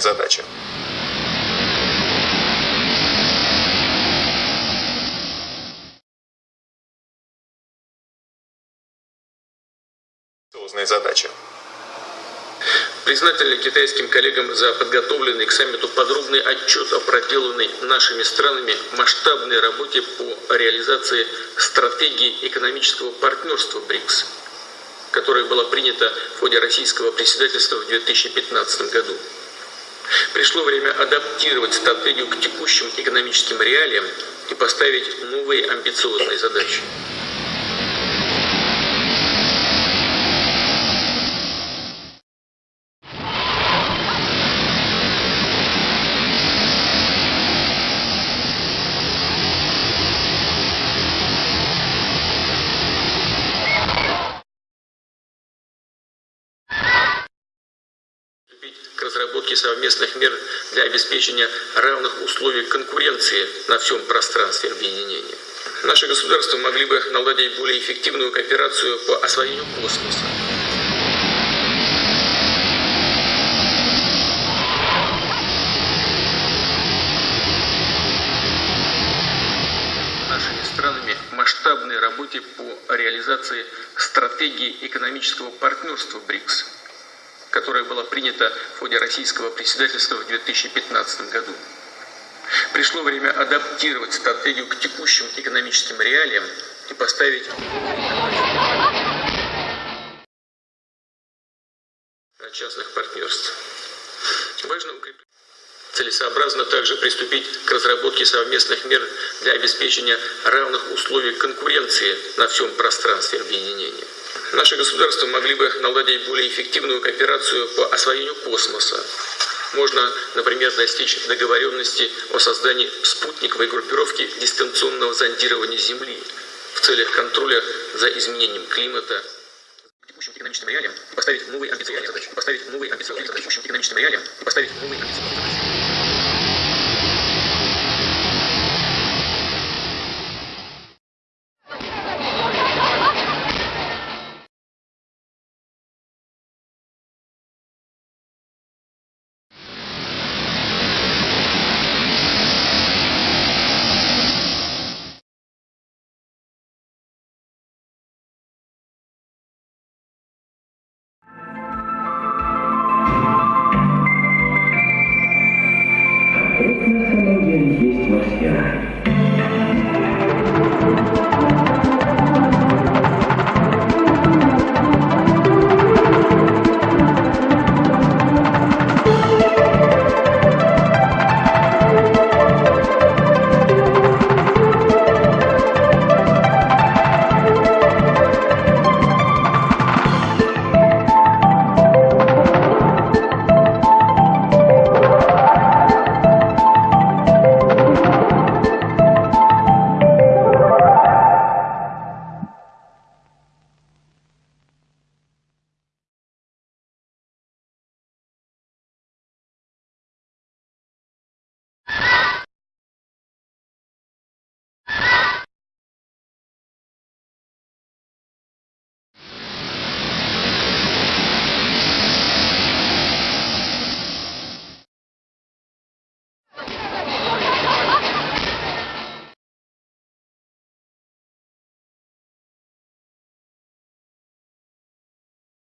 задачи. Амбициозные задачи. Признательны китайским коллегам за подготовленный к саммиту подробный отчет о проделанной нашими странами масштабной работе по реализации стратегии экономического партнерства БРИКС, которая была принята в ходе российского председательства в 2015 году. Пришло время адаптировать стратегию к текущим экономическим реалиям и поставить новые амбициозные задачи. Разработке совместных мер для обеспечения равных условий конкуренции на всем пространстве объединения. Наши государства могли бы наладить более эффективную кооперацию по освоению космоса. Нашими странами масштабной работе по реализации стратегии экономического партнерства БРИКС – которая была принята в ходе российского председательства в 2015 году. Пришло время адаптировать стратегию к текущим экономическим реалиям и поставить частных партнерств. Важно укреплять. Целесообразно также приступить к разработке совместных мер для обеспечения равных условий конкуренции на всем пространстве объединения. Наши государства могли бы наладить более эффективную кооперацию по освоению космоса. Можно, например, достичь договоренности о создании спутниковой группировки дистанционного зондирования Земли в целях контроля за изменением климата, текущим экономическим реалиям и поставить новые амбициозные задачи. Поставить новые амбициозные задачи. Текущим экономическим реалиям и поставить новые амбициозные задачи.